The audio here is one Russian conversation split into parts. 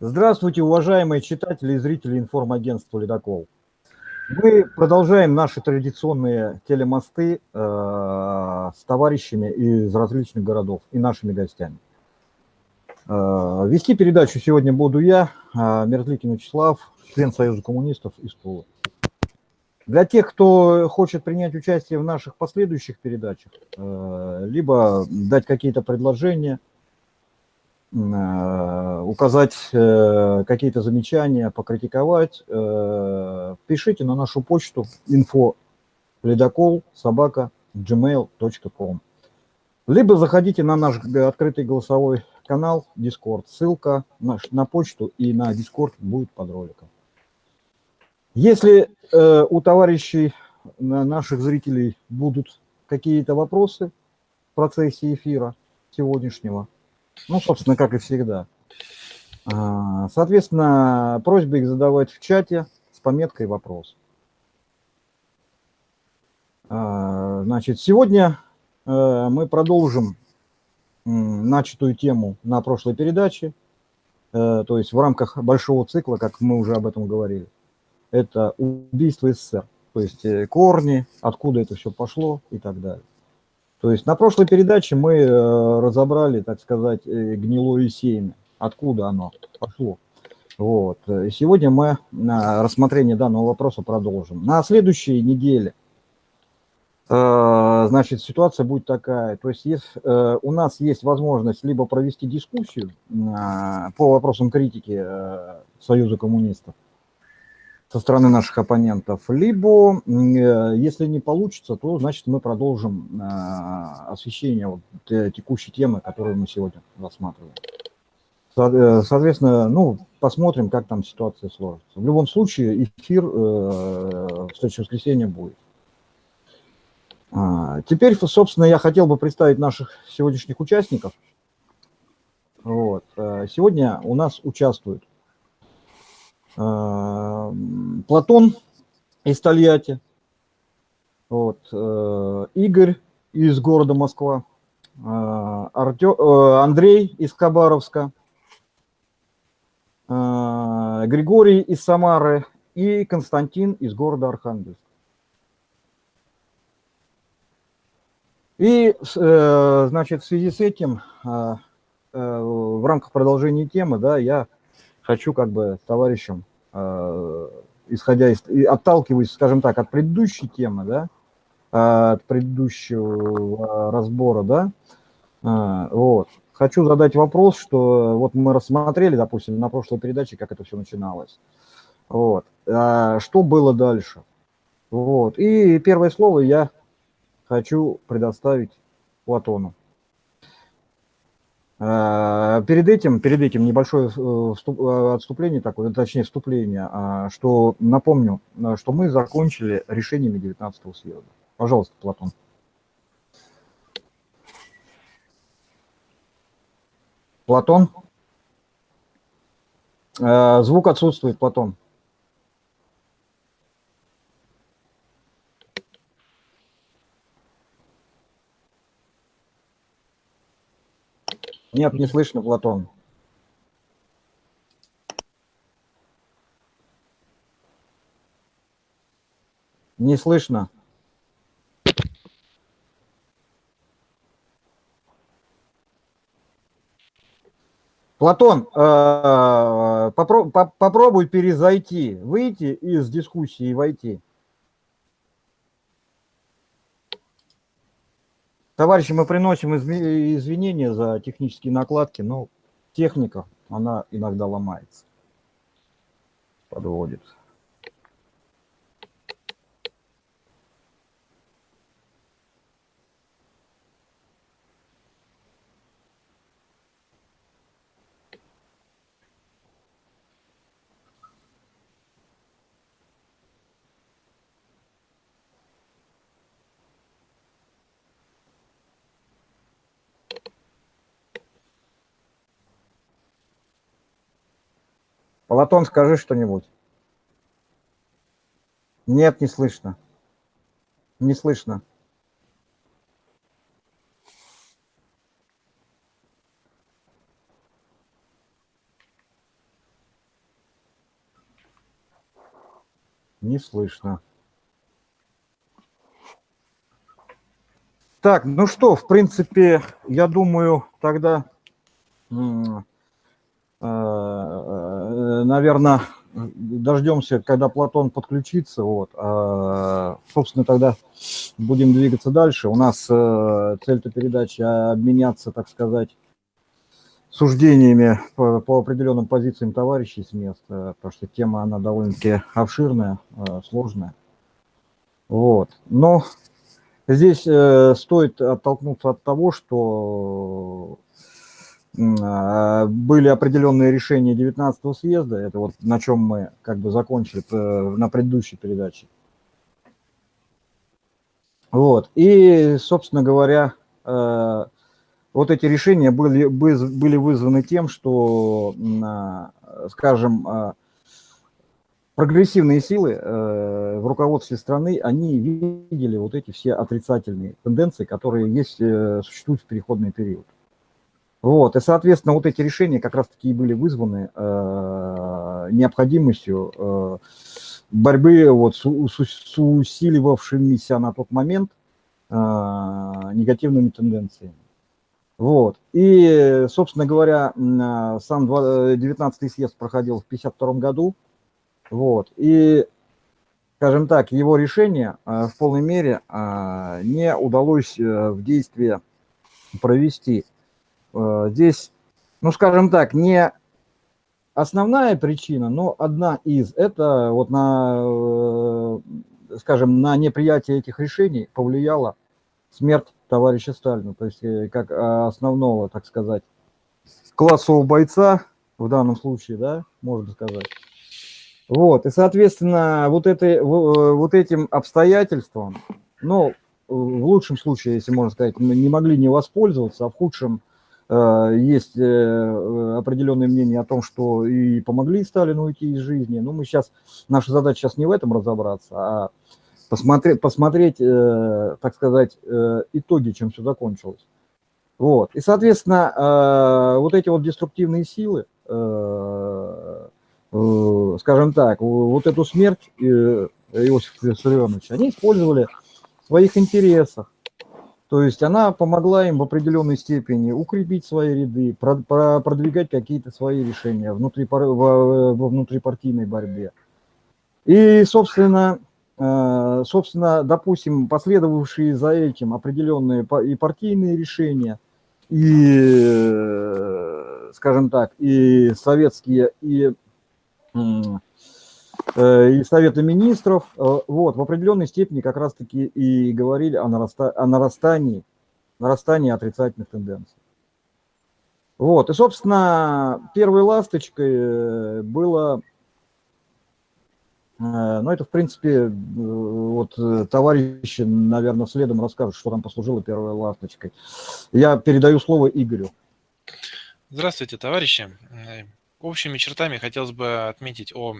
Здравствуйте, уважаемые читатели и зрители информагентства «Ледокол». Мы продолжаем наши традиционные телемосты э, с товарищами из различных городов и нашими гостями. Э, вести передачу сегодня буду я, э, Мерзликин Вячеслав, член Союза коммунистов из Тулы. Для тех, кто хочет принять участие в наших последующих передачах, э, либо дать какие-то предложения, указать э, какие-то замечания, покритиковать, пишите на нашу почту info ледокол собака gmail.com либо заходите на наш открытый голосовой канал Discord. Ссылка на, на почту и на Discord будет под роликом. Если э, у товарищей, наших зрителей, будут какие-то вопросы в процессе эфира сегодняшнего, ну, собственно, как и всегда, э, соответственно, просьба их задавать в чате с пометкой «Вопрос». Э, значит, сегодня э, мы продолжим начатую тему на прошлой передаче, э, то есть в рамках большого цикла, как мы уже об этом говорили это убийство СССР, то есть э, корни, откуда это все пошло и так далее. То есть на прошлой передаче мы э, разобрали, так сказать, э, гнилое семя, откуда оно пошло. Вот. Сегодня мы на рассмотрение данного вопроса продолжим. На следующей неделе значит, ситуация будет такая. То есть если у нас есть возможность либо провести дискуссию по вопросам критики Союза коммунистов, со стороны наших оппонентов, либо, э, если не получится, то, значит, мы продолжим э, освещение вот текущей темы, которую мы сегодня рассматриваем. Э, соответственно, ну, посмотрим, как там ситуация сложится. В любом случае, эфир в следующее воскресенье будет. А, теперь, собственно, я хотел бы представить наших сегодняшних участников. Вот. Сегодня у нас участвуют Платон из Тольятти, вот, э, Игорь из города Москва, а, Артё, э, Андрей из Хабаровска, Григорий из Самары и Константин из города Архангельск. И, э, значит, в связи с этим, в рамках продолжения темы, да, я хочу как бы товарищам, э, исходя из, и отталкиваясь, скажем так, от предыдущей темы, да, от предыдущего разбора, да, э, вот, хочу задать вопрос, что вот мы рассмотрели, допустим, на прошлой передаче, как это все начиналось, вот, а что было дальше, вот, и первое слово я хочу предоставить Платону. А, перед этим, перед этим небольшое э, э, отступление, такое, точнее вступление, а, что напомню, э, что мы закончили решениями 19-го съезда. Пожалуйста, Платон. Платон? Звук отсутствует, Платон. Нет, не слышно, Платон. Не слышно. Платон, э, попробуй перезайти, выйти из дискуссии и войти. Товарищи, мы приносим извинения за технические накладки, но техника, она иногда ломается, подводит. Полотон, скажи что-нибудь. Нет, не слышно. Не слышно. Не слышно. Так, ну что, в принципе, я думаю, тогда э, наверное, дождемся, когда Платон подключится. Вот. А, собственно, тогда будем двигаться дальше. У нас э, цель-то передачи обменяться, так сказать, суждениями по, по определенным позициям товарищей с места, потому что тема, она довольно-таки обширная, э, сложная. Вот. Но здесь э, стоит оттолкнуться от того, что были определенные решения 19 съезда, это вот на чем мы как бы закончили э, на предыдущей передаче. Вот, и, собственно говоря, э, вот эти решения были, были вызваны тем, что, а, скажем, а, прогрессивные силы э, в руководстве страны, они видели вот эти все отрицательные тенденции, которые есть, существуют в переходный период. Вот, и, соответственно, вот эти решения как раз-таки и были вызваны э, необходимостью э, борьбы вот с, с, с усиливавшимися на тот момент э, негативными тенденциями. Вот. И, собственно говоря, сам 19-й съезд проходил в 1952 году. Вот. И, скажем так, его решение э, в полной мере э, не удалось э, в действие провести. Э, здесь, ну, скажем так, не основная причина, но одна из, это вот на, э, скажем, на неприятие этих решений повлияла смерть товарища Сталина, то есть э, как основного, так сказать, классового бойца, в данном случае, да, можно сказать. Вот, и, соответственно, вот, это, вот этим обстоятельством, ну, в лучшем случае, если можно сказать, не могли не воспользоваться, а в худшем есть э, определенные мнения о том, что и помогли Сталину уйти из жизни. Но мы сейчас, наша задача сейчас не в этом разобраться, а посмотреть, посмотреть э, так сказать, итоги, чем все закончилось. Вот. И, соответственно, вот эти вот деструктивные силы, скажем так, вот эту смерть Иосифа Виссарионовича, они использовали в своих интересах, то есть она помогла им в определенной степени укрепить свои ряды, продвигать какие-то свои решения внутри, во внутрипартийной борьбе. И, собственно, э, собственно, допустим, последовавшие за этим определенные и партийные решения, и, э, скажем так, и советские, и и Совета Министров, э, вот, в определенной степени как раз-таки и говорили о, нараста, о нарастании, нарастании отрицательных тенденций. Вот, и, собственно, первой ласточкой э, было, ну, это, в принципе, вот товарищи, наверное, следом расскажут, что там послужило первой ласточкой. Я передаю слово Игорю. Здравствуйте, товарищи. Общими чертами хотелось бы отметить о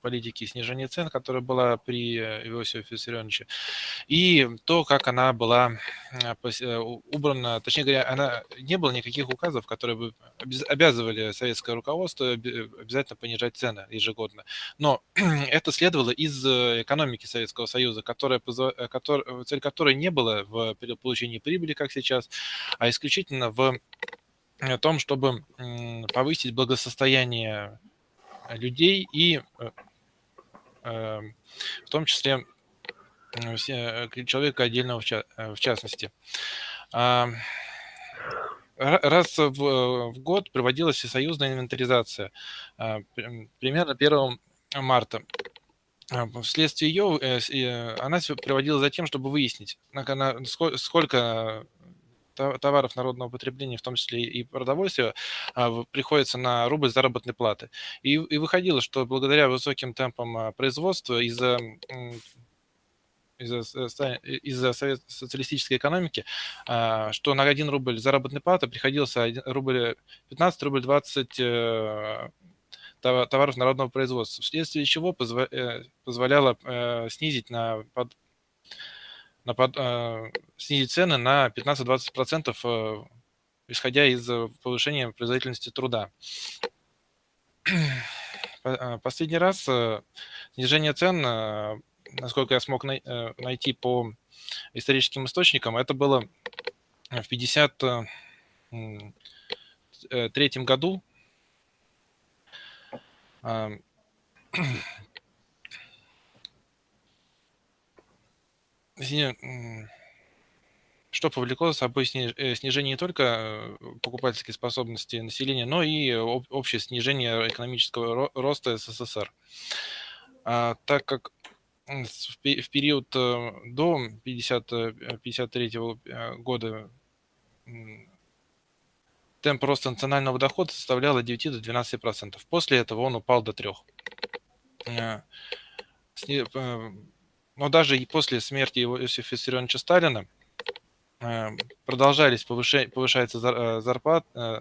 политике снижения цен, которая была при э, Иосифе Виссарионовиче, и то, как она была э, э, убрана, точнее говоря, она, не было никаких указов, которые бы обязывали советское руководство обязательно понижать цены ежегодно. Но это следовало из экономики Советского Союза, которая, цель которой не была в получении прибыли, как сейчас, а исключительно в о том, чтобы повысить благосостояние людей и э, эм, в том числе э, человека отдельного в частности. А, раз в год проводилась всесоюзная инвентаризация, а, примерно 1 марта. А, вследствие ее она проводилась за тем, чтобы выяснить, сколько товаров народного потребления, в том числе и продовольствия, а, приходится на рубль заработной платы. И, и выходило, что благодаря высоким темпам а, производства из-за из-за из социалистической экономики, а, что на 1 рубль заработной платы приходился 1 рубль 15, рубль 20 э, товаров народного производства, вследствие чего э, позволяло э, снизить на на, э, снизить цены на 15-20%, э, исходя из э, повышения производительности труда. Последний раз снижение цен, насколько я смог найти по историческим источникам, это было в 1953 году. что повлекло за собой э, снижение не только э, покупательской способности населения, но и общее снижение экономического роста СССР. А, так как в период э, до 1953 года темп роста национального дохода составлял от 9 до 12 процентов. После этого он упал до 3. Но даже и после смерти Иосифа Виссарионовича Сталина продолжались повышать, повышается э, зарплат, э,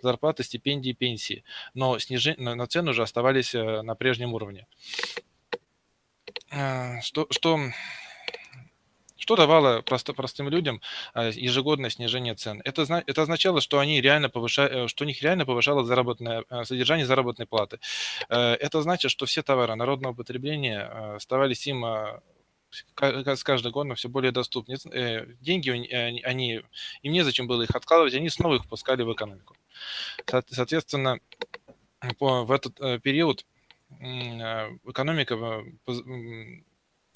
зарплаты, стипендии, пенсии, но, снижение, но цены уже оставались на прежнем уровне. Что, что, что давало просто, простым людям ежегодное снижение цен? Это, это означало, что, они реально повышали, что у них реально повышалось заработное, содержание заработной платы. Это значит, что все товары народного потребления оставались им с каждым годом все более доступны. Э, деньги, они, им незачем было их откладывать, они снова их впускали в экономику. Соответственно, в этот э, период э, экономика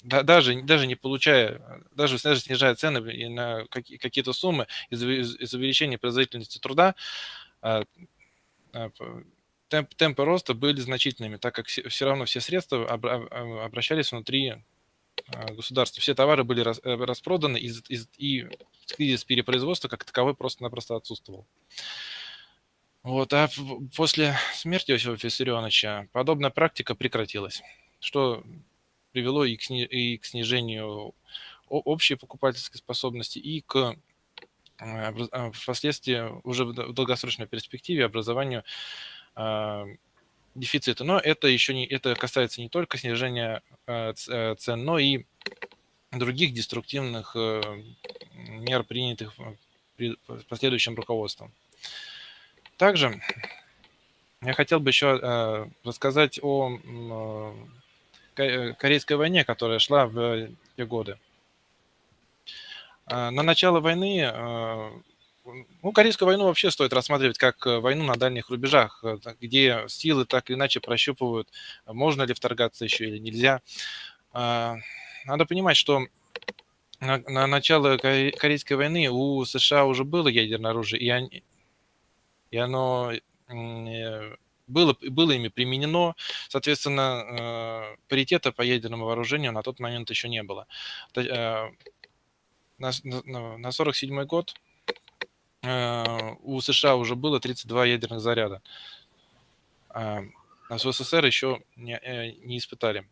даже, даже не получая, даже, даже снижая цены на какие-то суммы из-за увеличения производительности труда, темп, темпы роста были значительными, так как все равно все средства обращались внутри а, государства. Все товары были э, распроданы, и, кризис перепроизводства как таковой просто-напросто отсутствовал. Вот, а после смерти Иосифа Виссарионовича подобная практика прекратилась, что привело и к, и к снижению общей покупательской способности, и к э, э, впоследствии уже в долгосрочной перспективе образованию дефицита. Но это еще не, это касается не только снижения э, э, цен, но и других деструктивных э, мер, принятых при последующим руководством. Также я хотел бы еще рассказать о Корейской войне, которая шла в те годы. На начало войны ну, Корейскую войну вообще стоит рассматривать как э, войну на дальних рубежах, э, где силы так или иначе прощупывают, можно ли вторгаться еще или нельзя. А, надо понимать, что на, на начало Корейской войны у США уже было ядерное оружие, и, они, и оно э, было, было ими применено. Соответственно, паритета по ядерному вооружению на тот момент еще не было. На 1947 год у США уже было 32 ядерных заряда. А в СССР еще не, э, не испытали.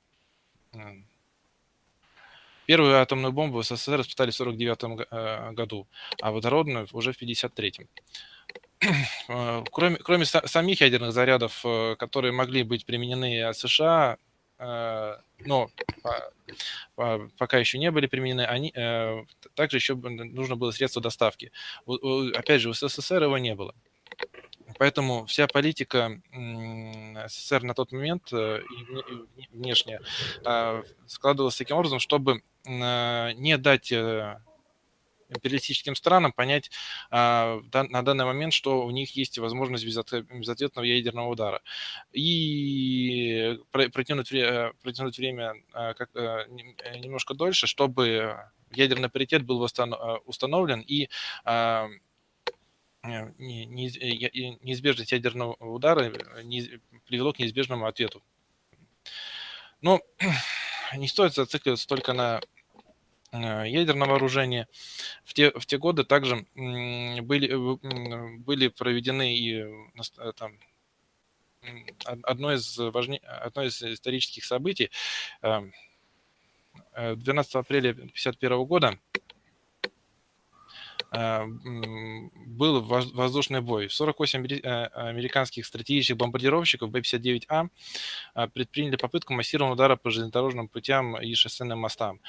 Первую атомную бомбу в СССР испытали в 1949 э, году, а водородную уже в 1953. Кроме, кроме самих ядерных зарядов, которые могли быть применены США, но пока еще не были применены, они, э, также еще нужно было средство доставки. Опять же, у СССР его не было. Поэтому вся политика СССР на тот момент э, а, складывалась таким образом, чтобы не дать э, империалистическим странам понять а, на данный момент, что у них есть возможность безответного ядерного удара. И э, протянуть время как, а, немножко дольше, чтобы ядерный паритет был установлен и а, неизбежность ядерного удара привело к неизбежному ответу. Но не стоит зацикливаться только на Э, ядерного вооружения. В те, в те годы также были, э, были проведены и э, там, одно из, важней, одно из исторических событий. 12 апреля 1951 года был воздушный бой. 48 американских стратегических бомбардировщиков Б-59А предприняли попытку массированного удара по железнодорожным путям и шоссейным мостам.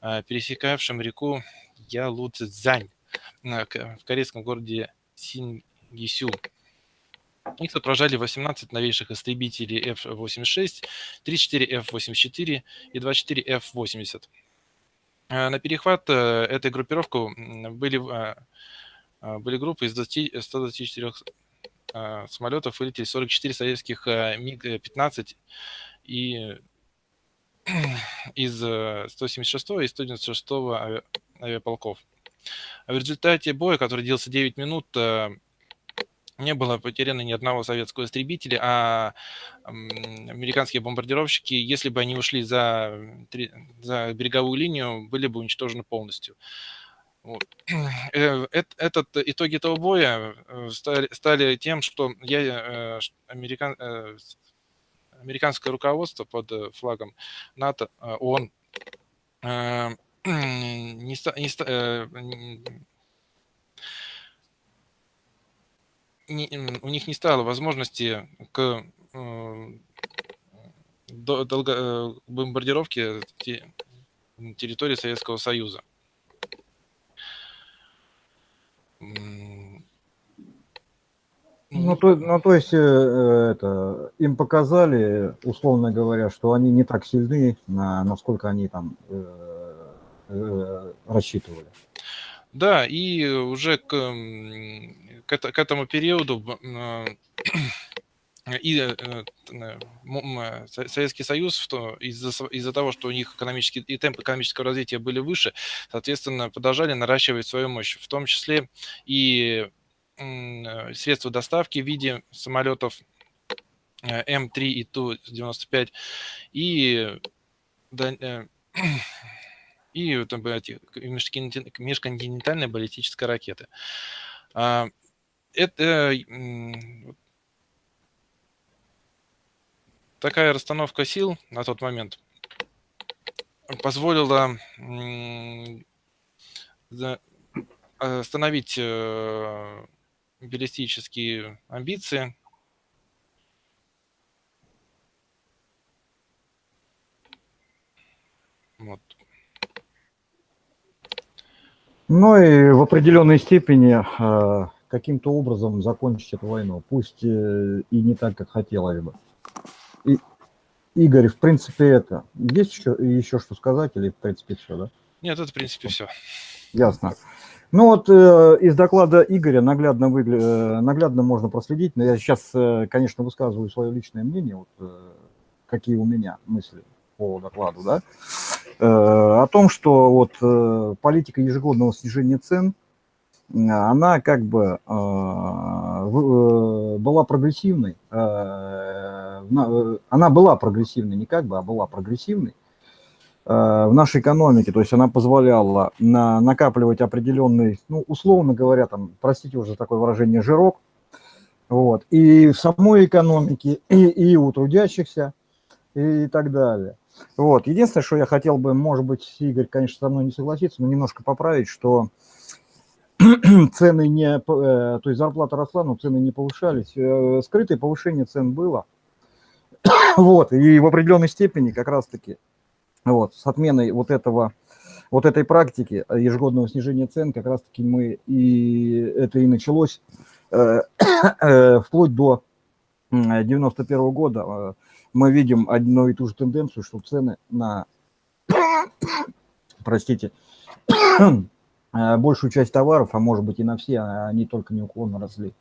А, пересекавшим реку Ялуцзань в корейском городе Сингисю. Их отражали 18 новейших истребителей F-86, 34 F-84 и 24 F-80. На перехват этой группировки были, были группы из 20, 124 самолетов, вылетели 44 советских МиГ-15 и из 176 и 196 авиаполков. А в результате боя, который длился 9 минут, не было потеряно ни одного советского истребителя, а американские бомбардировщики, если бы они ушли за, за береговую линию, были бы уничтожены полностью. Вот. Э, этот, итоги этого боя э, стали, стали тем, что я, э, американ, американское руководство под флагом НАТО, ООН, не, не, не, у них не стало возможности к э, долго, э, бомбардировке территории Советского Союза. Ну, то, ну, то есть, э, это, им показали, условно говоря, что они не так сильны, на, насколько они там э, э, рассчитывали. Да, и уже к, к, к этому периоду а, и э, э, Советский Союз из-за из того, что у них экономический и темп экономического развития были выше, соответственно, продолжали наращивать свою мощь, в том числе и средства доставки в виде самолетов э, М3 и Ту-95 и и там, эти, межконтинентальные баллистические ракеты. А, это такая расстановка сил на тот момент позволила остановить баллистические амбиции Вот. Ну и в определенной степени э, каким-то образом закончить эту войну, пусть э, и не так, как хотелось бы. И, Игорь, в принципе, это. Есть еще, еще что сказать или, в принципе, все, да? Нет, это, в принципе, все. Ясно. Ну вот э, из доклада Игоря наглядно, выгля... Э, наглядно можно проследить, но я сейчас, э, конечно, высказываю свое личное мнение, вот, э, какие у меня мысли по докладу, да, э, о том, что вот э, политика ежегодного снижения цен, она как бы э, была прогрессивной, она была прогрессивной, не как бы, а была прогрессивной в нашей экономике, то есть она позволяла на, накапливать определенный, ну, условно говоря, там, простите уже такое выражение, жирок, вот, и в самой экономике, и, и у трудящихся, и так далее. Вот. Единственное, что я хотел бы, может быть, Игорь, конечно, со мной не согласится, но немножко поправить, что цены не, э, то есть зарплата росла, но цены не повышались. Э, скрытое повышение цен было. Вот, и в определенной степени как раз-таки вот, с отменой вот этого вот этой практики ежегодного снижения цен как раз-таки мы и это и началось э, э, вплоть до 91 -го года мы видим одну и ту же тенденцию, что цены на, простите, большую часть товаров, а может быть и на все, они только неуклонно росли.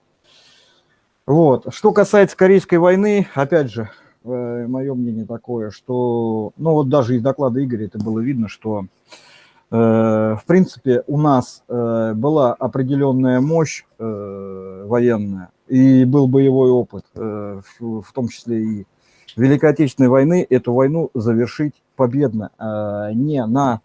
Вот. Что касается Корейской войны, опять же, э, мое мнение такое, что, ну вот даже из доклада Игоря это было видно, что э, в принципе у нас э, была определенная мощь военная и был боевой опыт, в том числе и Великой Отечественной войны эту войну завершить победно, не на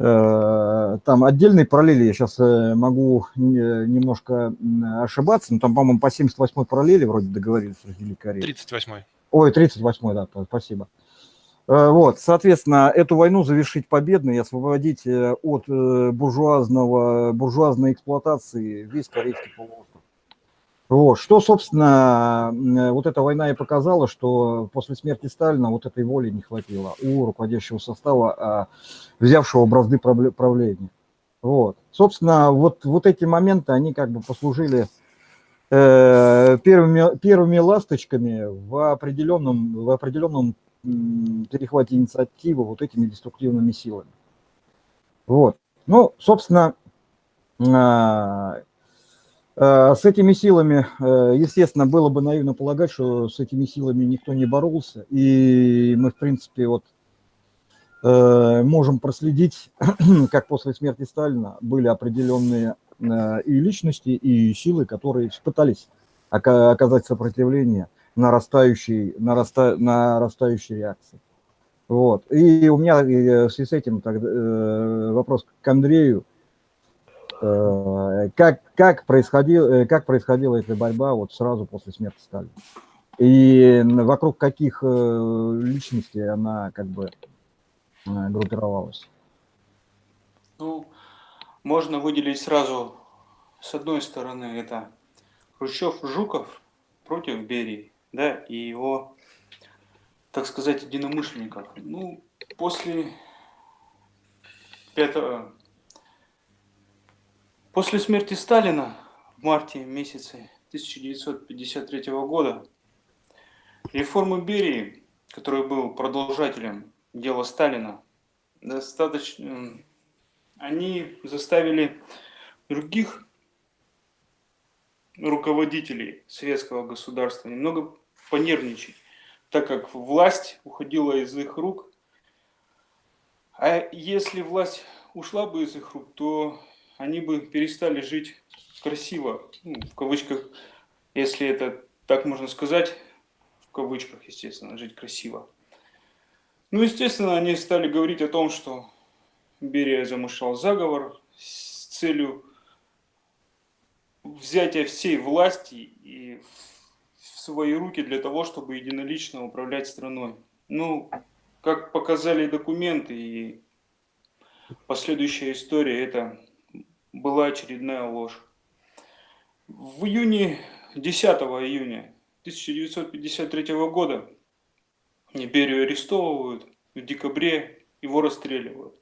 э, там отдельные параллели, я сейчас э, могу немножко ошибаться, но там, по-моему, по 78-й параллели вроде договорились Великой Кореей. 38-й. Ой, 38-й, да, спасибо. Э, вот, соответственно, эту войну завершить победно и освободить от буржуазного, буржуазной эксплуатации весь Корейский полуостров. Вот. Что, собственно, вот эта война и показала, что после смерти Сталина вот этой воли не хватило у руководящего состава, а, взявшего бразды правления. Вот. Собственно, вот, вот эти моменты, они как бы послужили э, первыми, первыми ласточками в определенном, в определенном перехвате инициативы вот этими деструктивными силами. Вот. Ну, собственно, а, а, с этими силами, э, естественно, было бы наивно полагать, что с этими силами никто не боролся. И мы, в принципе, вот э, можем проследить, как после смерти Сталина были определенные э, и личности, и силы, которые пытались оказать сопротивление нарастающей, нараста, нарастающей реакции. Вот. И у меня в связи с этим тогда, вопрос к Андрею. Э, как, как, происходил, э, как происходила эта борьба вот сразу после смерти Сталина? И вокруг каких э, личностей она как бы группировалась? Ну, можно выделить сразу, с одной стороны, это Хрущев-Жуков против Берии, да, и его, так сказать, единомышленников. Ну, после 5, После смерти Сталина в марте месяце 1953 года реформы Берии, который был продолжателем дела Сталина, достаточно, они заставили других руководителей советского государства немного понервничать, так как власть уходила из их рук. А если власть ушла бы из их рук, то они бы перестали жить красиво, ну, в кавычках, если это так можно сказать, в кавычках, естественно, жить красиво. Ну, естественно, они стали говорить о том, что Берия замышлял заговор с целью взятия всей власти и в свои руки для того, чтобы единолично управлять страной. Ну, как показали документы и последующая история, это была очередная ложь. В июне, 10 июня 1953 года Берию арестовывают, в декабре его расстреливают.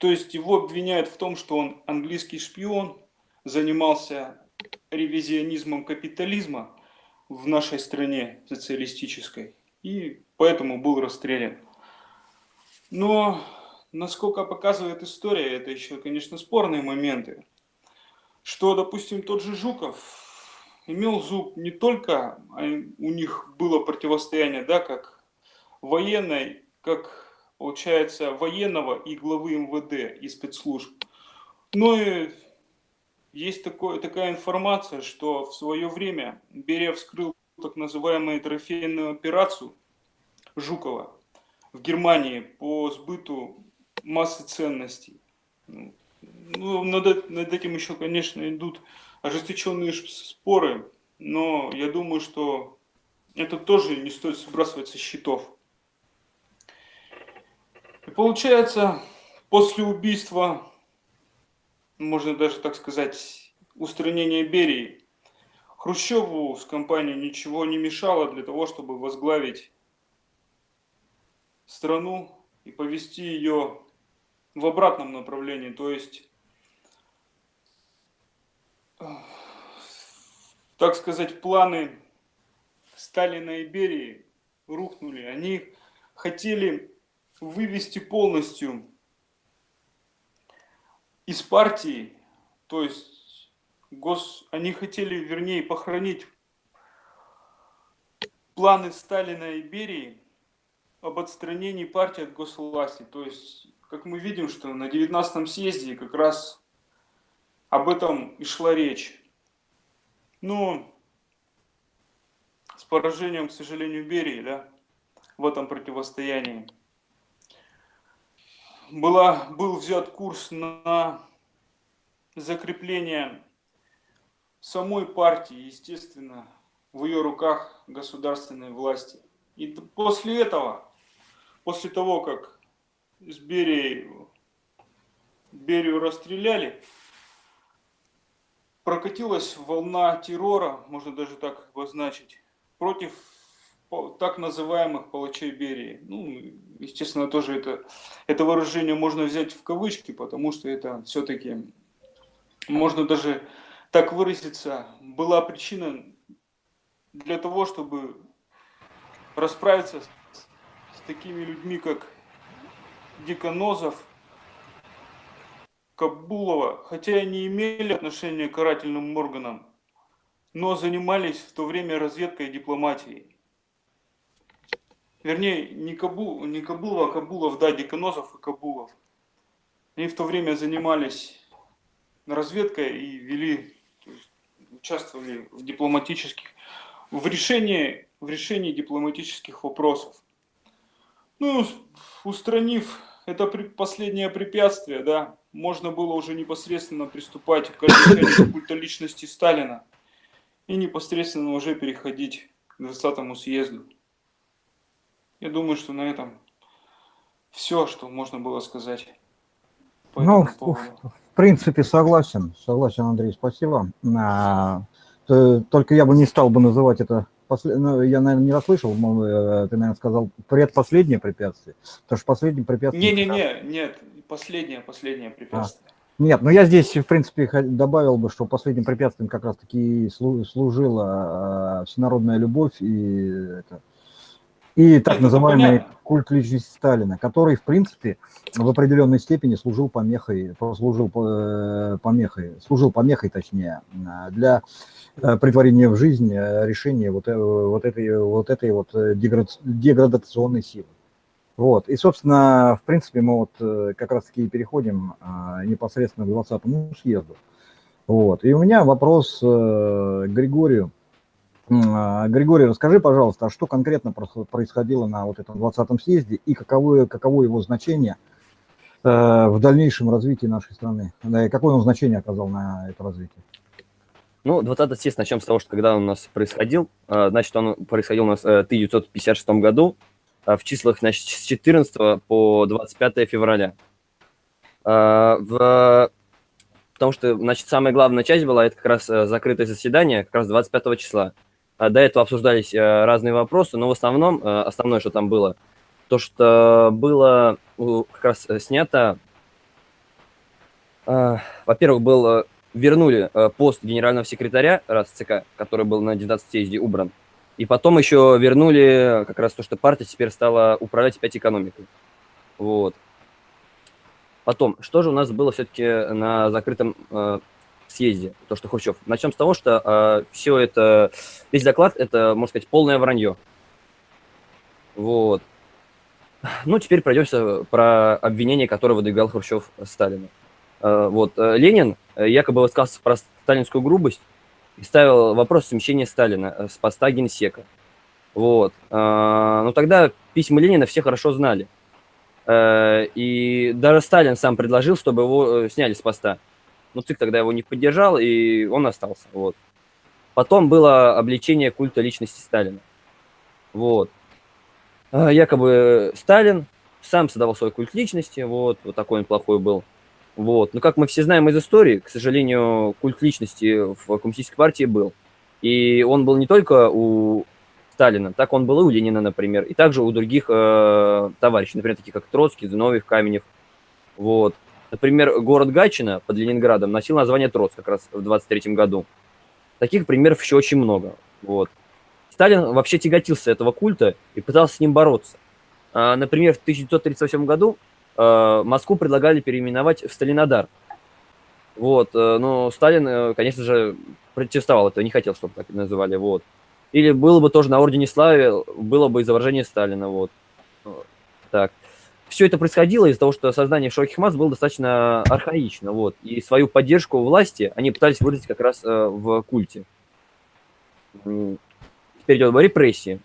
То есть его обвиняют в том, что он английский шпион, занимался ревизионизмом капитализма в нашей стране социалистической и поэтому был расстрелян. Но насколько показывает история, это еще, конечно, спорные моменты что, допустим, тот же Жуков имел зуб не только, а у них было противостояние, да, как военной, как, получается, военного и главы МВД и спецслужб, но и есть такое, такая информация, что в свое время Берия вскрыл так называемую трофейную операцию Жукова в Германии по сбыту массы ценностей. Ну, ну, над, над этим еще, конечно, идут ожесточенные споры, но я думаю, что это тоже не стоит сбрасывать со счетов. И получается, после убийства, можно даже так сказать, устранения Берии, Хрущеву с компанией ничего не мешало для того, чтобы возглавить страну и повести ее в обратном направлении, то есть так сказать, планы Сталина и Берии рухнули. Они хотели вывести полностью из партии, то есть гос, они хотели, вернее, похоронить планы Сталина и Берии об отстранении партии от госвласти. То есть, как мы видим, что на 19 съезде как раз об этом и шла речь. Но с поражением, к сожалению, Берии, да, в этом противостоянии, была, был взят курс на закрепление самой партии, естественно, в ее руках государственной власти. И после этого, после того, как с Берией, Берию расстреляли, прокатилась волна террора, можно даже так обозначить, против так называемых палачей Берии. Ну, естественно, тоже это, это выражение можно взять в кавычки, потому что это все-таки можно даже так выразиться, была причина для того, чтобы расправиться с, с такими людьми, как Диконозов, Кабулова, хотя и не имели отношения к карательным органам, но занимались в то время разведкой и дипломатией. Вернее, не, Кабу, не Кабулов, а Кабулов, да, Диконозов и Кабулов. Они в то время занимались разведкой и вели, участвовали в дипломатических, в решении, в решении дипломатических вопросов. Ну, устранив это последнее препятствие, да, можно было уже непосредственно приступать к решению культа личности Сталина и непосредственно уже переходить к 20 съезду. Я думаю, что на этом все, что можно было сказать. По ну, в, принципе, согласен. Согласен, Андрей, спасибо. А, только я бы не стал бы называть это послед... ну, я, наверное, не расслышал, э, ты, наверное, сказал предпоследнее препятствие, потому что последнее препятствие... Не-не-не, нет, последнее, последнее препятствие. А, нет, но я здесь, в принципе, добавил бы, что последним препятствием как раз-таки служила а, всенародная любовь и это, и так Это называемый понятно. культ личности Сталина, который, в принципе, в определенной степени служил помехой, послужил э, помехой, служил помехой, точнее, для э, притворения в жизнь э, решения вот, вот этой вот, этой вот деградационной силы. Вот. И, собственно, в принципе, мы вот как раз-таки переходим непосредственно к 20-му съезду. Вот. И у меня вопрос к Григорию. А, Григорий, расскажи, пожалуйста, а что конкретно происходило на вот этом 20-м съезде и каково, каково его значение э, в дальнейшем развитии нашей страны? Какое он значение оказал на это развитие? Ну, 20-й съезд, начнем с того, что когда он у нас происходил, э, значит, он происходил у нас э, в 1956 году, в числах, значит, с 14 по 25 февраля. В... Потому что, значит, самая главная часть была, это как раз закрытое заседание, как раз 25 числа. А, до этого обсуждались э, разные вопросы, но в основном, э, основное, что там было, то, что было как раз э, снято, во-первых, был, вернули пост генерального секретаря РАСЦК, который был на 19 съезде убран, и потом еще вернули как раз то, что партия теперь стала управлять опять экономикой. Вот. Потом, что же у нас было все-таки на закрытом съезде, то, что Хрущев. Начнем с того, что э, все это, весь доклад, это, можно сказать, полное вранье. Вот. Ну, теперь пройдемся про обвинение, которое выдвигал Хрущев Сталину. Э, вот, э, Ленин якобы высказался про сталинскую грубость и ставил вопрос смещения Сталина э, с поста генсека. Вот. Э, ну, тогда письма Ленина все хорошо знали. Э, и даже Сталин сам предложил, чтобы его сняли с поста но ЦИК тогда его не поддержал, и он остался. Вот. Потом было обличение культа личности Сталина. Вот. А, якобы Сталин сам создавал свой культ личности, вот, вот такой он плохой был. Вот. Но как мы все знаем из истории, к сожалению, культ личности в коммунистической партии был. И он был не только у Сталина, так он был и у Ленина, например, и также у других э, товарищей, например, таких как Троцкий, Зиновьев, Каменев. Вот. Например, город Гатчина под Ленинградом носил название Троц как раз в 23 году. Таких примеров еще очень много. Вот. Сталин вообще тяготился этого культа и пытался с ним бороться. А, например, в 1938 году а, Москву предлагали переименовать в Сталинодар. Вот, э, но Сталин, э, конечно же, протестовал это, не хотел, чтобы так называли, вот. Или было бы тоже на Ордене Славы, было бы изображение Сталина, вот. Так все это происходило из-за того, что создание широких масс было достаточно архаично, вот, и свою поддержку власти они пытались выразить как раз э, в культе. Теперь идет о репрессии.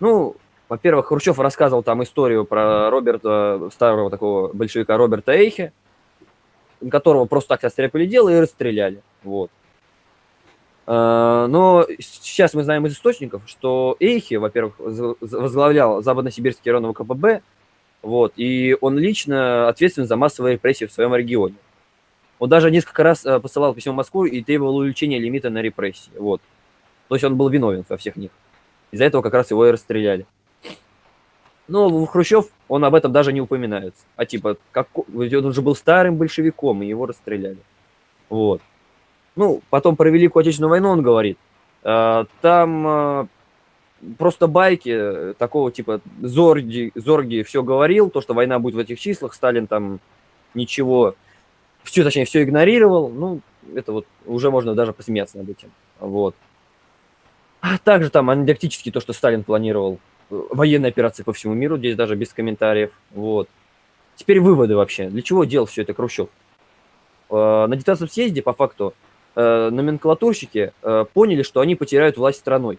Ну, во-первых, Хрущев рассказывал там историю про Роберта, старого такого большевика Роберта Эйхе, которого просто так состряпали дело и расстреляли, вот. Э, но сейчас мы знаем из источников, что Эйхи, во-первых, возглавлял Западно-Сибирский район КПБ, вот, и он лично ответственен за массовые репрессии в своем регионе. Он даже несколько раз э, посылал письмо в Москву и требовал увеличения лимита на репрессии. Вот. То есть он был виновен во всех них. Из-за этого как раз его и расстреляли. Но Хрущев, он об этом даже не упоминается. А типа, как, он уже был старым большевиком, и его расстреляли. Вот. Ну, потом про Великую Отечественную войну он говорит. Э, там э, просто байки э, такого типа Зорги, Зорги все говорил, то, что война будет в этих числах, Сталин там ничего, все, точнее, все игнорировал. Ну, это вот уже можно даже посмеяться над этим. Вот. А также там анекдотически то, что Сталин планировал военные операции по всему миру, здесь даже без комментариев. Вот. Теперь выводы вообще. Для чего делал все это Хрущев? На 19 съезде, по факту, э, номенклатурщики э, поняли, что они потеряют власть страной.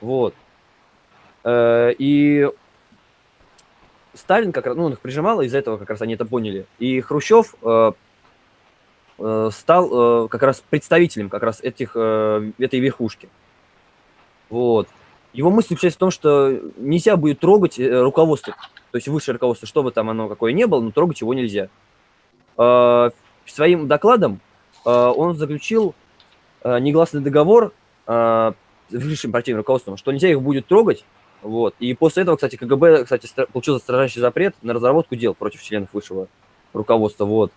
Вот. Э, и Сталин как раз, ну, он их прижимал, из-за этого как раз они это поняли. И Хрущев э, э, стал как раз представителем как раз этих, этой верхушки. Вот. Его мысль заключается в том, что нельзя будет трогать руководство, то есть высшее руководство, что бы там оно какое ни было, но трогать его нельзя. Своим докладом он заключил негласный договор высшим партийным руководством, что нельзя их будет трогать, вот. И после этого, кстати, КГБ, кстати, получил строжайший запрет на разработку дел против членов высшего руководства, вот.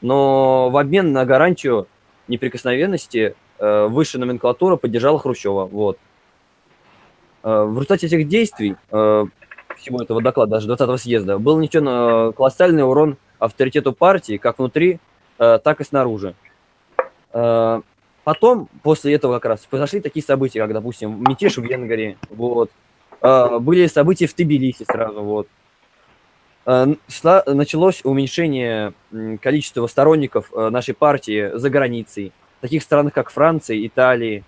Но в обмен на гарантию неприкосновенности э, высшая номенклатура поддержала Хрущева, вот. Э, в результате этих действий, э, всего этого доклада, даже 20-го съезда, был нанесен э, колоссальный урон авторитету партии, как внутри, э, так и снаружи. Э, потом, после этого как раз, произошли такие события, как, допустим, мятеж в Венгрии, вот, э, были события в Тбилиси сразу, вот. Началось уменьшение количества сторонников нашей партии за границей, в таких странах, как Франция, Италия,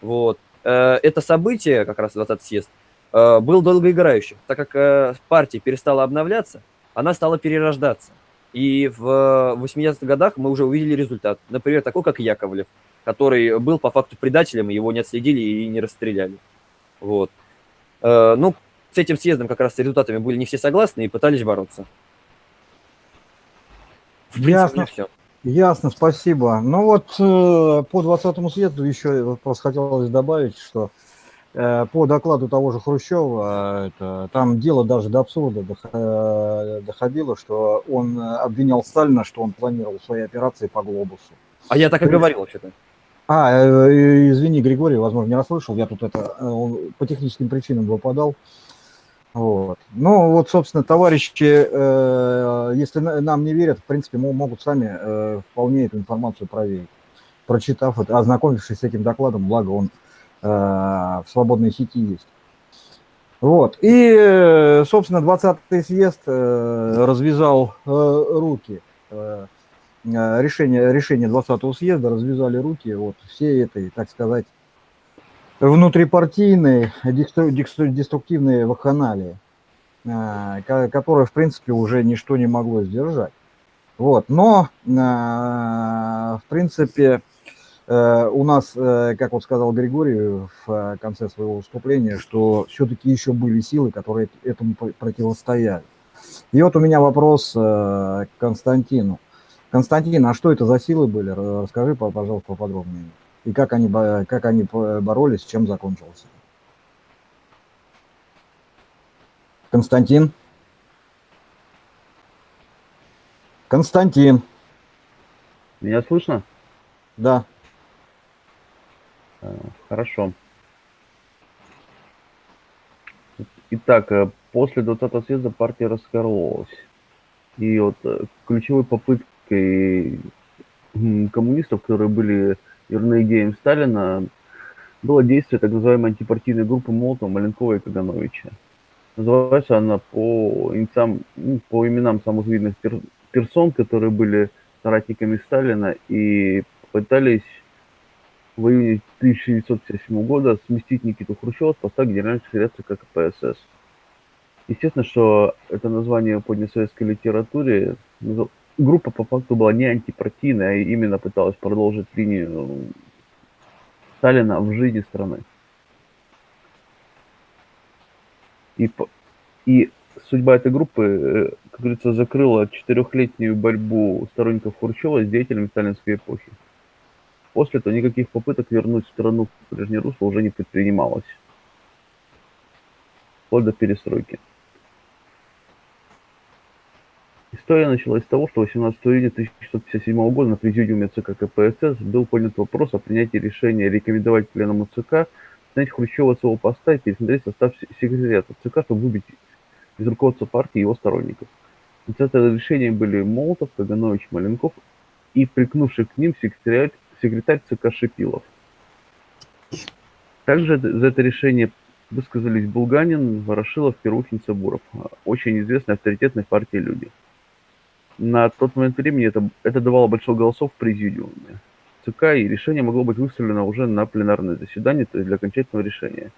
вот. Это событие, как раз 20 съезд, был долгоиграющим, так как партия перестала обновляться, она стала перерождаться. И в 80-х годах мы уже увидели результат. Например, такой, как Яковлев, который был по факту предателем, его не отследили и не расстреляли. Вот. Э, ну, с этим съездом как раз с результатами были не все согласны и пытались бороться. В принципе, Ясно. все. Ясно, спасибо. Ну вот э, по 20-му съезду еще просто хотелось добавить, что Э, по докладу того же Хрущева, это, там дело даже до абсурда э, доходило, что он обвинял Сталина, что он планировал свои операции по глобусу. А я так и говорил вообще-то. А, э, извини, Григорий, возможно, не расслышал, я тут это по техническим причинам выпадал. Вот. Ну, вот, собственно, товарищи, если нам не верят, в принципе, могут сами вполне эту информацию проверить, прочитав это, ознакомившись с этим докладом, благо он Э, в свободной сети есть. Вот. И, собственно, 20-й съезд э, развязал э, руки. Решение, решение 20-го съезда развязали руки вот всей этой, так сказать, внутрипартийной деструктивной вакханалии, которая, в принципе, уже ничто не могло сдержать. Вот. Но, в принципе, Э, у нас, э, как вот сказал Григорий в э, конце своего выступления, что все-таки еще были силы, которые этому противостояли. И вот у меня вопрос к Константину. Константин, а что это за силы были? Расскажи, пожалуйста, поподробнее. И как они, как они боролись, чем закончился? Константин? Константин. Меня слышно? Да. Э, хорошо. Итак, э, после 20-го съезда партия раскололась. И вот э, ключевой попыткой коммунистов, которые были верны идеям Сталина, было действие так называемой антипартийной группы Молотова, Маленкова и Кагановича. Называется она по, инициам, ну, по именам самых видных пер, персон, которые были соратниками Сталина и пытались в июне 1957 года сместить Никиту Хрущева с поста генерального секретаря КПСС. Естественно, что это название поднято в советской литературе. Группа по факту была не антипартийная, а именно пыталась продолжить линию Сталина в жизни страны. И, и судьба этой группы, э, как говорится, закрыла четырехлетнюю борьбу сторонников Хрущева с деятелями сталинской эпохи. После этого никаких попыток вернуть страну в прежнее русло уже не предпринималось. Вплоть до перестройки. История началась с того, что 18 июня 1657 года на президиуме ЦК КПСС был поднят вопрос о принятии решения рекомендовать пленному ЦК снять Хрущева с его поста и пересмотреть состав секретариата ЦК, чтобы выбить из руководства партии его сторонников. Инициаторы решения были Молотов, Каганович, Маленков и прикнувший к ним секретарь, секретарь ЦК Шипилов. Также за это решение высказались Булганин, Ворошилов, Перухин, Сабуров. Очень известные авторитетной партии люди. На тот момент времени это, это давало большое голосов в президиуме ЦК, и решение могло быть выставлено уже на пленарное заседание, то есть для окончательного решения.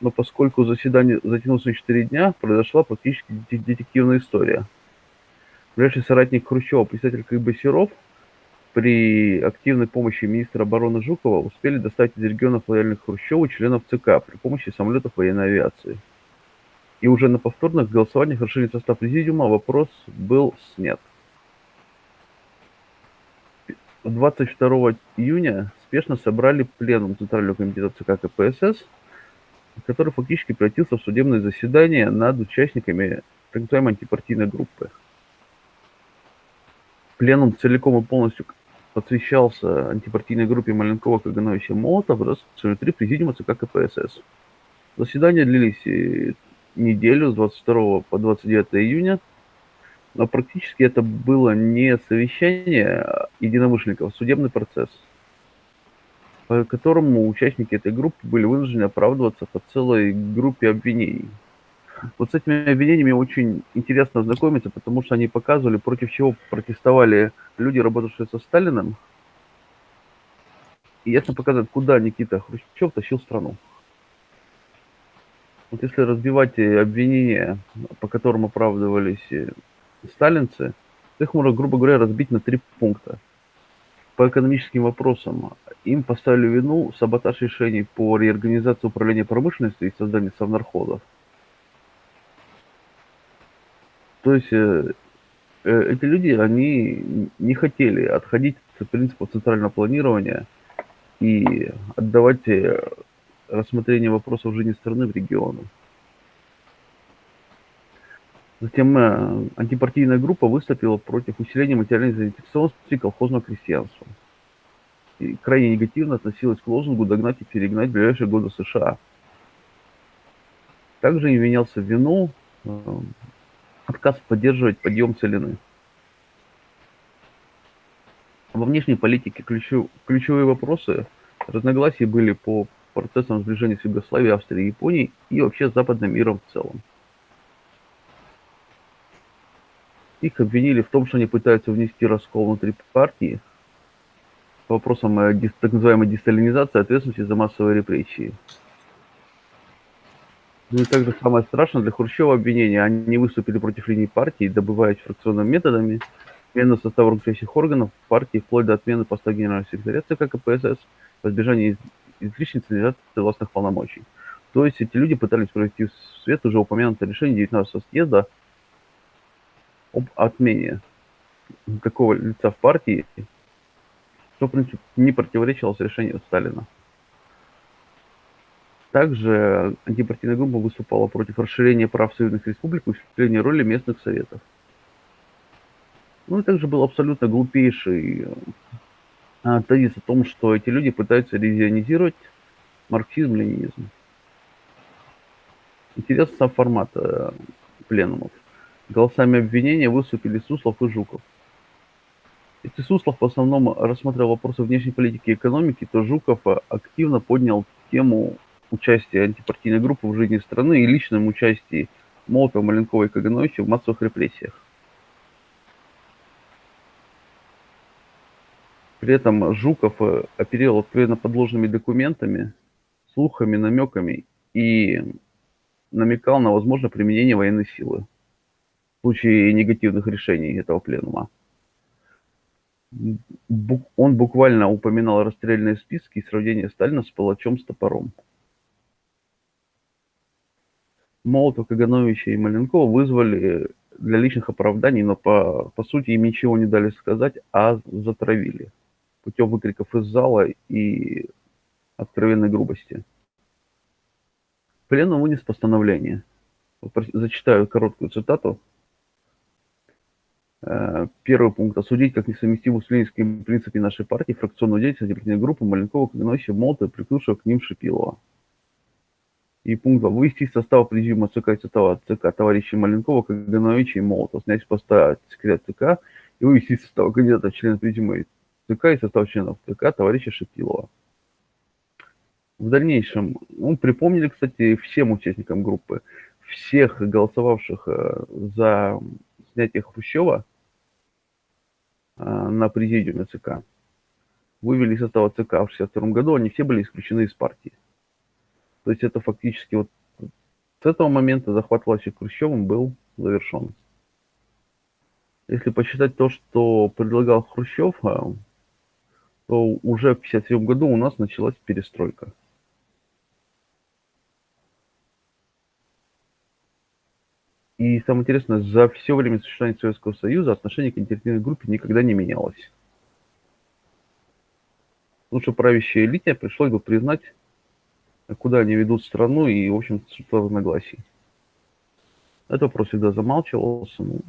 Но поскольку заседание затянулось на 4 дня, произошла практически детективная история. Ближайший соратник Хрущева, председатель КГБ Серов, при активной помощи министра обороны Жукова успели достать из регионов лояльных Хрущеву членов ЦК при помощи самолетов военной авиации. И уже на повторных голосованиях решения состав президиума вопрос был снят. 22 июня спешно собрали пленум Центрального комитета ЦК КПСС, который фактически превратился в судебное заседание над участниками так называемой антипартийной группы. Пленум целиком и полностью посвящался антипартийной группе Маленкова, Кагановича, Молотова, раз три президиума ЦК КПСС. Заседания длились э, неделю с 22 по 29 июня, но практически это было не совещание единомышленников, а судебный процесс, по которому участники этой группы были вынуждены оправдываться по целой группе обвинений. Вот с этими обвинениями очень интересно ознакомиться, потому что они показывали, против чего протестовали люди, работавшие со Сталиным, и ясно показывает, куда Никита Хрущев тащил страну. Вот если разбивать обвинения, по которым оправдывались сталинцы, их можно, грубо говоря, разбить на три пункта. По экономическим вопросам им поставили вину саботаж решений по реорганизации управления промышленностью и созданию совнарходов. То есть э, э, эти люди, они не хотели отходить от принципа центрального планирования и отдавать э, рассмотрение вопросов жизни страны в регионы. Затем э, антипартийная группа выступила против усиления материальной заинтересованности колхозного крестьянства. И крайне негативно относилась к лозунгу «догнать и перегнать в ближайшие годы США». Также им винялся в вину э, отказ поддерживать подъем целины. Во внешней политике ключев, ключевые вопросы разногласий были по процессам сближения с Югославией, Австрией Японией и вообще с западным миром в целом. Их обвинили в том, что они пытаются внести раскол внутри партии по вопросам так называемой десталинизации ответственности за массовые репрессии. Ну и также самое страшное для Хрущева обвинение. Они выступили против линии партии, добываясь фракционными методами, смену состава руководящих органов партии, вплоть до отмены поста генерального секретаря ЦК КПСС, в избежание излишней централизации властных полномочий. То есть эти люди пытались провести в свет уже упомянутое решение 19 съезда об отмене такого лица в партии, что, в принципе, не противоречило решению Сталина. Также антипартийная группа выступала против расширения прав союзных республик и усиления роли местных советов. Ну и также был абсолютно глупейший а, тезис о том, что эти люди пытаются ревизионизировать марксизм-ленинизм. Интересный сам формат э, пленумов. Голосами обвинения выступили Суслов и Жуков. Если Суслов в основном рассматривал вопросы внешней политики и экономики, то Жуков активно поднял тему участия антипартийной группы в жизни страны и личном участии Молотова, Маленкова и Кагановича в массовых репрессиях. При этом Жуков э, оперировал откровенно подложными документами, слухами, намеками и намекал на возможное применение военной силы в случае негативных решений этого пленума. Он буквально упоминал расстрельные списки и сравнение Сталина с палачом с топором. Молотов, Кагановича и Маленкова вызвали для личных оправданий, но по, по сути им ничего не дали сказать, а затравили путем выкриков из зала и откровенной грубости. Пленум вынес постановление. Зачитаю короткую цитату. Э, Первый пункт. Осудить как несовместимую с ленинскими принципами нашей партии фракционную деятельность группы Маленкова, Кагановича, Молотова и прикрывшего к ним Шипилова. И пункт 2. Вывести из состава президиума ЦК и состава ЦК товарищей Маленкова, Кагановича и Молотова, снять с поста секретаря ЦК и вывести из состава кандидата в члены президиума ЦК и состав членов ЦК товарища Шипилова. В дальнейшем, ну, припомнили, кстати, всем участникам группы, всех голосовавших э, за снятие Хрущева э, на президиуме ЦК, вывели из состава ЦК в 1962 году, они все были исключены из партии. То есть это фактически вот с этого момента захват власти Хрущевым был завершен. Если посчитать то, что предлагал Хрущев, э, то уже в 1957 году у нас началась перестройка. И самое интересное, за все время существования Советского Союза отношение к инициативной группе никогда не менялось. Лучше правящей элите пришлось бы признать, куда они ведут страну и, в общем, существо разногласий. Этот вопрос всегда замалчивался. Ну,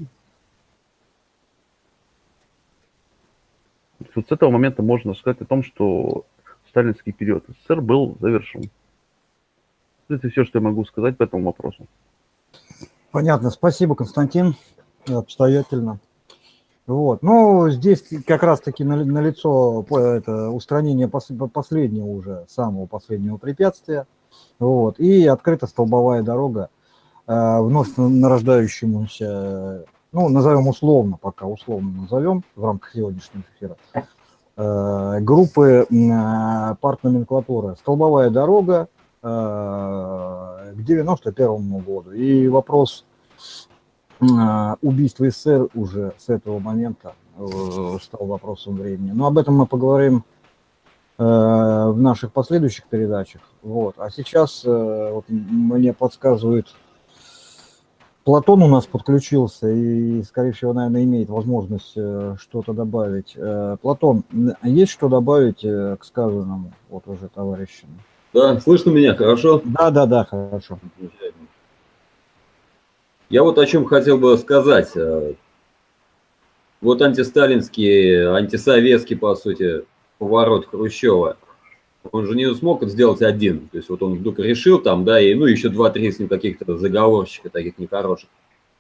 вот с этого момента можно сказать о том, что сталинский период СССР был завершен. Это все, что я могу сказать по этому вопросу. Понятно, спасибо, Константин, обстоятельно. Вот. Ну, здесь как раз-таки налицо на это устранение последнего уже, самого последнего препятствия. Вот. И открыта столбовая дорога э, вновь нарождающемуся, ну, назовем условно, пока условно назовем в рамках сегодняшнего эфира, э, группы э, партноменклатуры. Столбовая дорога, к 91 году. И вопрос э, убийства СССР уже с этого момента э, стал вопросом времени. Но об этом мы поговорим в наших последующих передачах. Вот. А сейчас вот, мне подсказывает, Платон у нас подключился и, скорее всего, наверное, имеет возможность что-то добавить. Платон, есть что добавить к сказанному вот уже товарищам? Да, слышно меня хорошо? Да, да, да, хорошо. Я вот о чем хотел бы сказать. Э, вот антисталинский, антисоветский, по сути, поворот Хрущева. Он же не смог это сделать один. То есть вот он вдруг решил там, да, и ну еще два-три с ним каких-то заговорщиков таких нехороших.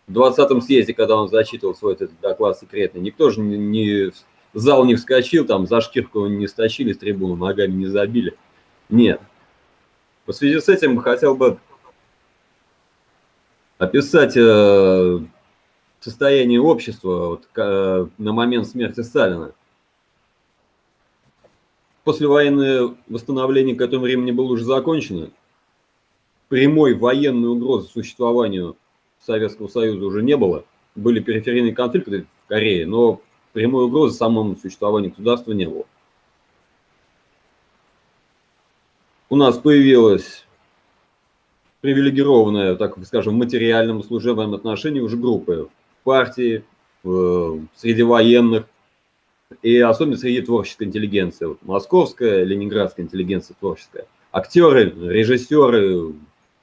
В 20-м съезде, когда он зачитывал свой этот доклад секретный, никто же не, не зал не вскочил, там за шкирку не стащили с трибуны, ногами не забили. Нет. В связи с этим хотел бы описать э, состояние общества вот, э, на момент смерти Сталина. Послевоенное восстановление к этому времени было уже закончено. Прямой военной угрозы существованию Советского Союза уже не было. Были периферийные конфликты в Корее, но прямой угрозы самому существованию государства не было. у нас появилась привилегированная, так скажем, в материальном служебном отношении уже группы в партии, в, среди военных и особенно среди творческой интеллигенции. Вот московская, ленинградская интеллигенция творческая. Актеры, режиссеры,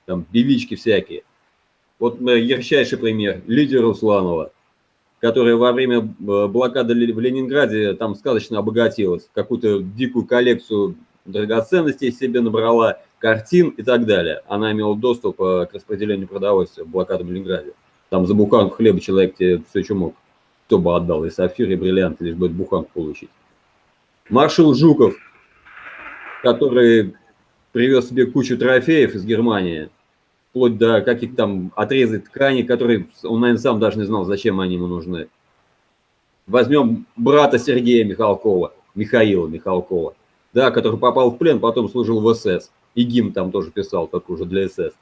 там, певички всякие. Вот ярчайший пример. Лидия Русланова, которая во время э, блокады в Ленинграде там сказочно обогатилась. Какую-то дикую коллекцию драгоценностей себе набрала, картин и так далее. Она имела доступ э, к распределению продовольствия в блокадном Ленинграде. Там за буханку хлеба человек тебе все, что мог. Кто бы отдал, и сапфир, и бриллиант, лишь бы эту буханку получить. Маршал Жуков, который привез себе кучу трофеев из Германии, вплоть до каких-то там отрезок ткани, которые он, наверное, сам даже не знал, зачем они ему нужны. Возьмем брата Сергея Михалкова, Михаила Михалкова да, который попал в плен, потом служил в СС. И гимн там тоже писал, как уже для СС.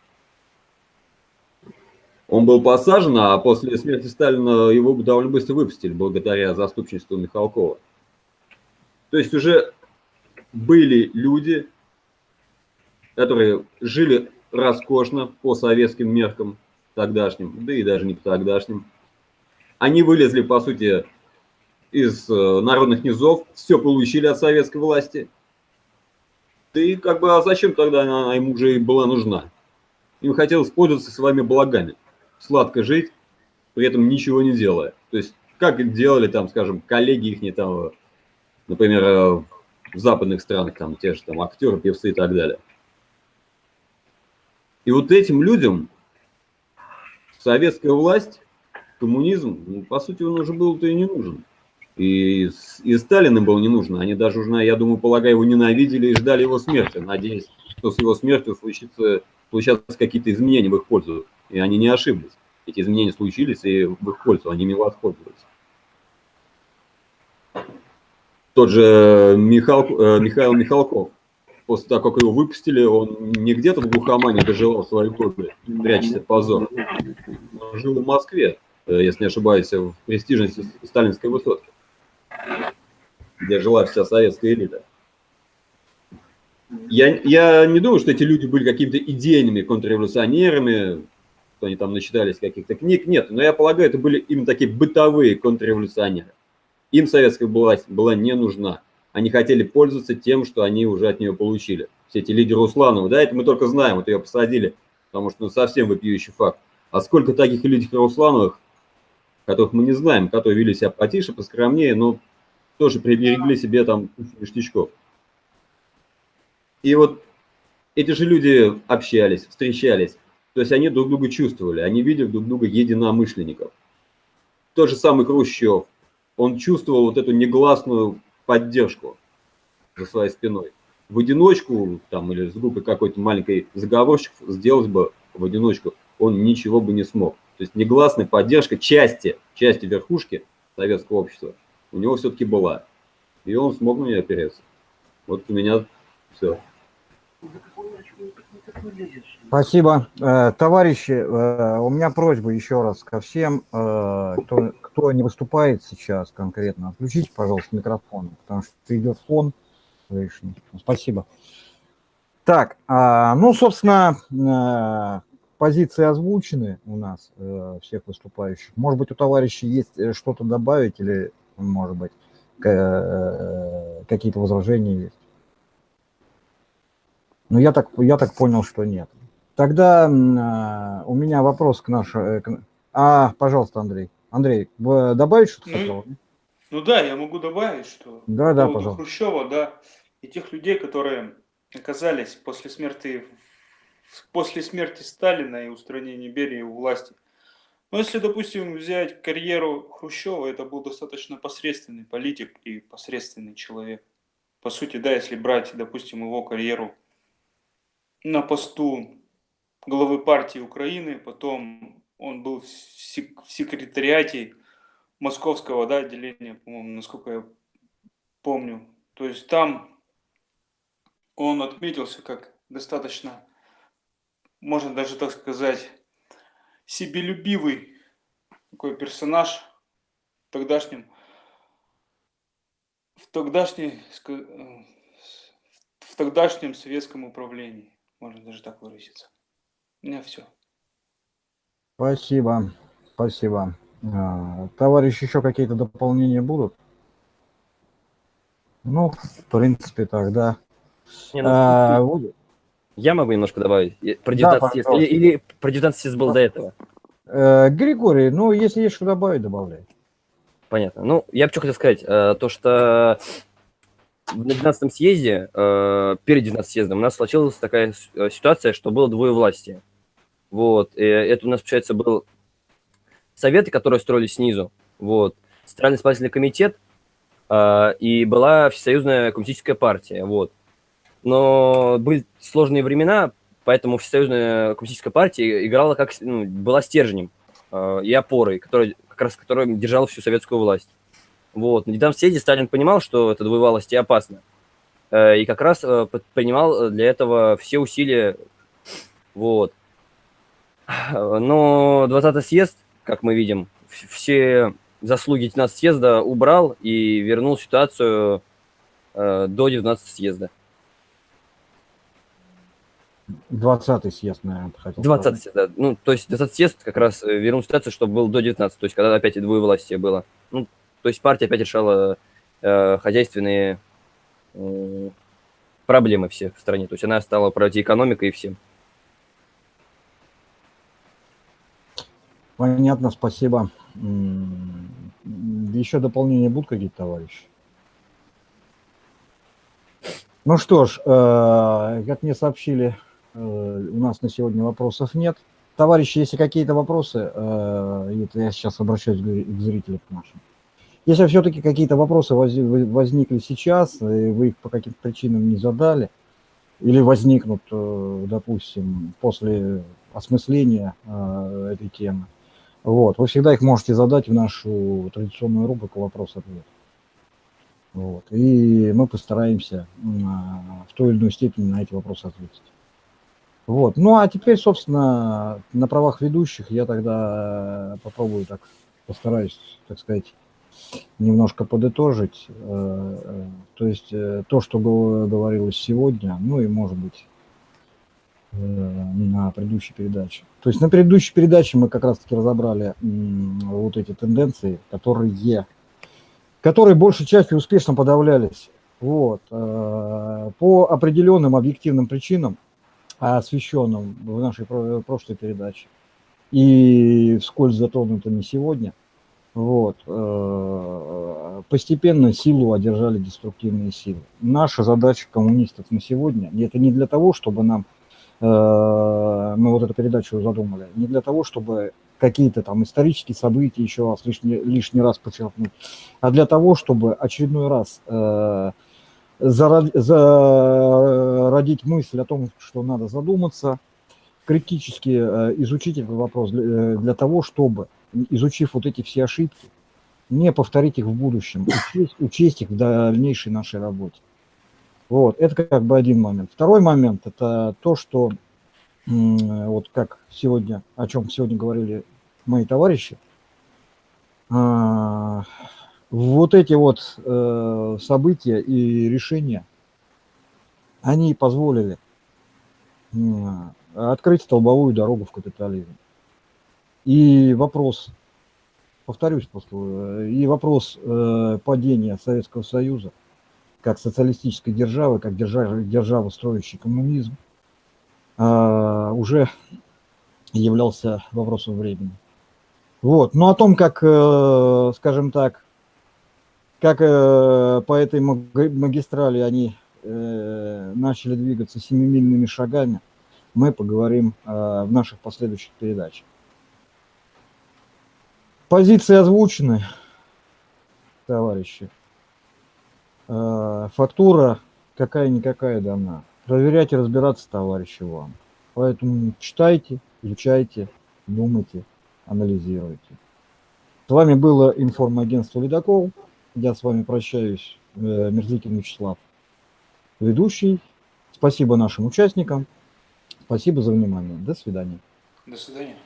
Он был посажен, а после смерти Сталина его довольно быстро выпустили, благодаря заступничеству Михалкова. То есть уже были люди, которые жили роскошно по советским меркам тогдашним, да и даже не по тогдашним. Они вылезли, по сути, из э, народных низов, все получили от советской власти, да и как бы, а зачем тогда она ему уже и была нужна? Им хотелось пользоваться своими благами, сладко жить, при этом ничего не делая. То есть как делали там, скажем, коллеги их, там, например, э, в западных странах, там, те же там актеры, певцы и так далее. И вот этим людям советская власть, коммунизм, ну, по сути, он уже был-то и не нужен. И, и Сталин им был не нужен. Они даже уже, я думаю, полагаю, его ненавидели и ждали его смерти, надеясь, что с его смертью случится, случатся какие-то изменения в их пользу. И они не ошиблись. Эти изменения случились и в их пользу, они ими воспользовались. Тот же Михал, э, Михаил Михалков, после того, как его выпустили, он не где-то в глухомане доживал свои годы, прячась от позора. Он жил в Москве, э, если не ошибаюсь, в престижной сталинской высотке, где жила вся советская элита. Я, я не думаю, что эти люди были какими-то идейными контрреволюционерами, что они там начитались каких-то книг. Нет, но я полагаю, это были именно такие бытовые контрреволюционеры. Им советская власть была не нужна. Они хотели пользоваться тем, что они уже от нее получили. Все эти лидеры Усланова, да, это мы только знаем, вот ее посадили, потому что ну, совсем вопиющий факт. А сколько таких лидеров Руслановых, которых мы не знаем, которые вели себя потише, поскромнее, но тоже приберегли себе там ништячков. И вот эти же люди общались, встречались, то есть они друг друга чувствовали, они видели друг друга единомышленников. Тот же самый Хрущев, он чувствовал вот эту негласную поддержку за своей спиной. В одиночку, там, или с группой какой-то маленькой заговорщиков сделать бы в одиночку он ничего бы не смог. То есть негласная поддержка части, части верхушки советского общества у него все-таки была. И он смог на нее опереться. Вот у меня все. Спасибо. Э, товарищи, э, у меня просьба еще раз ко всем, э, кто, кто не выступает сейчас конкретно, отключите, пожалуйста, микрофон, потому что идет фон лишний. Спасибо. Так, а, ну, собственно, позиции озвучены у нас, всех выступающих. Может быть, у товарищей есть что-то добавить или, может быть, какие-то возражения есть? Ну, я так, я так понял, что нет. Тогда э, у меня вопрос к нашему... Э, к... А, пожалуйста, Андрей. Андрей, добавить что-то ну, хотел? Ну да, я могу добавить, что да, да, пожалуйста. Хрущева, да, и тех людей, которые оказались после смерти, после смерти Сталина и устранения Берии у власти. Но если, допустим, взять карьеру Хрущева, это был достаточно посредственный политик и посредственный человек. По сути, да, если брать, допустим, его карьеру на посту главы партии Украины, потом он был в секретариате московского да, отделения, по-моему, насколько я помню. То есть там он отметился как достаточно, можно даже так сказать, себелюбивый такой персонаж в тогдашнем, в тогдашней, в тогдашнем советском управлении. Можно даже так выразиться. У меня все. Спасибо. Спасибо. А, товарищи, еще какие-то дополнения будут? Ну, в принципе, тогда. Не, ну, а, я могу немножко добавить. Про 19 да. Или, или про 19 съезд был до этого? Э, Григорий, ну, если есть что добавить, добавляй. Понятно. Ну, я бы что хотел сказать. Э, то, что в 19 съезде, э, перед 19 съездом, у нас случилась такая э, ситуация, что было двое власти. Вот, и это у нас, получается, был советы, которые строились снизу, вот, Центральный исполнительный комитет, э, и была Всесоюзная коммунистическая партия, вот. Но были сложные времена, поэтому Всесоюзная коммунистическая партия играла как, ну, была стержнем э, и опорой, который, как раз которая держала всю советскую власть. Вот. На недавнем съезде Сталин понимал, что это двоевалость и опасно. Э, и как раз э, принимал для этого все усилия. Вот. Но 20-й съезд, как мы видим, все заслуги 19 съезда убрал и вернул ситуацию э, до 19 съезда. 20 съезд, наверное, хотел 20 съезд, да. Ну, то есть 20 съезд как раз вернул ситуацию, чтобы был до 19, то есть когда опять и двоевластие было. Ну, то есть партия опять решала э, хозяйственные э, проблемы все в стране. То есть она стала против экономикой и всем. Понятно, спасибо. еще дополнения будут какие-то, товарищи? Ну что ж, э, как мне сообщили, э, у нас на сегодня вопросов нет. Товарищи, если какие-то вопросы, э, это я сейчас обращаюсь к зрителям нашим. Если все-таки какие-то вопросы воз- возникли сейчас, и вы их по каким-то причинам не задали, или возникнут, э, допустим, после осмысления э, этой темы, вот, вы всегда их можете задать в нашу традиционную рубрику «Вопрос-ответ». Вот, и мы постараемся в той или иной степени на эти вопросы ответить. Вот. Ну а теперь, собственно, на правах ведущих я тогда попробую так, постараюсь, так сказать, немножко подытожить. э, э, То есть э, то, что го- говорилось сегодня, ну и может быть э, на предыдущей передаче. То есть на предыдущей передаче мы как раз-таки разобрали вот эти тенденции, которые, которые большей частью успешно подавлялись. Вот. э, По определенным объективным причинам, освещенным в нашей про- прошлой передаче и вскользь затронутыми сегодня, вот, э, постепенно силу одержали деструктивные силы. Наша задача коммунистов на сегодня, и это не для того, чтобы нам, э, мы вот эту передачу задумали, не для того, чтобы какие-то там исторические события еще раз лишний, лишний раз подчеркнуть, а для того, чтобы очередной раз э, зародить мысль о том, что надо задуматься, критически э, изучить этот вопрос для, э, для того, чтобы, изучив вот эти все ошибки, не повторить их в будущем, учесть, учесть их в дальнейшей нашей работе. Вот, это как бы один момент. Второй момент – это то, что вот как сегодня, о чем сегодня говорили мои товарищи, а, вот эти вот э, события и решения, они позволили м, открыть столбовую дорогу в капитализм. И вопрос, повторюсь просто, э, и вопрос э, падения Советского Союза как социалистической державы, как державы, строящей коммунизм, уже являлся вопросом времени. Вот. Но о том, как, э, скажем так, как э, по этой маг- магистрали они э, начали двигаться семимильными шагами, мы поговорим э, в наших последующих передачах. Позиции озвучены, товарищи. Э, Фактура какая-никакая дана. Проверять и разбираться, товарищи, вам. Поэтому читайте, изучайте, думайте, анализируйте. С вами было информагентство «Ледокол». Я с вами прощаюсь, э, Мерзликин Вячеслав, ведущий. Спасибо нашим участникам. Спасибо за внимание. До свидания. До свидания.